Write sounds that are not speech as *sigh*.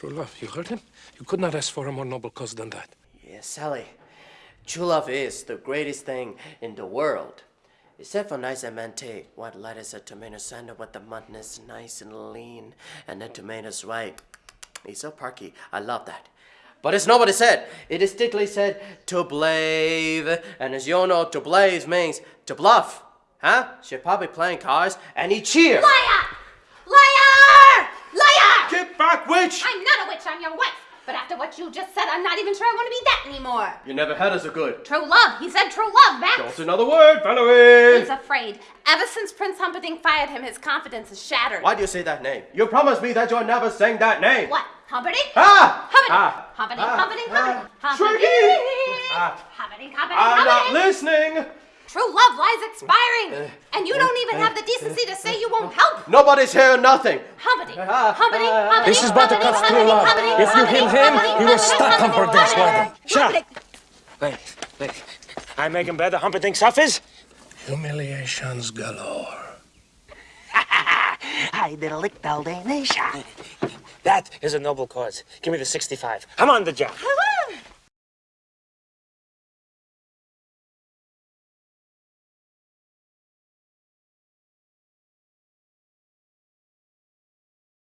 True love, you heard him? You could not ask for a more noble cause than that. Yes, Sally. True love is the greatest thing in the world. Except for nice MLT, what lettuce a tomato sandwich with the mutton is nice and lean, and the tomatoes right. It's so perky. I love that. But it's not what it said. It distinctly said to blave, and as you all know, to blave means to bluff. Huh? She's probably playing cards, and he cheers. Liar! Liar! I'm not a witch, I'm your wife. But after what you just said, I'm not even sure I want to be that anymore. You never had us a good. True love. He said true love, Max. Don't another word, Valerie! He's afraid. Ever since Prince Humperdinck fired him, his confidence is shattered. Why do you say that name? You promised me that you're never saying that name. What? Humperdinck? Ah! Humperdinck. Ah! Humperdinck, Ah! Humperdinck, Ah! Humperdinck. Ah! Humperdinck, Humperdinck, I'm not Humperdinck. listening! True love lies expiring. And you don't even have the decency to say you won't help. Nobody's hearing nothing. This is Buttercup's Humperdinck, true love. Humperdinck, If you kill Humperdinck, him, Humperdinck, you will stop Humperdinck, Humperdinck's wedding. Shut up. Wait, wait. I make him better. Humperdinck suffers. Humiliations galore. Ha. *laughs* I did a lick daldanation. That is a noble cause. Give me the 65. I'm on the job. Hello,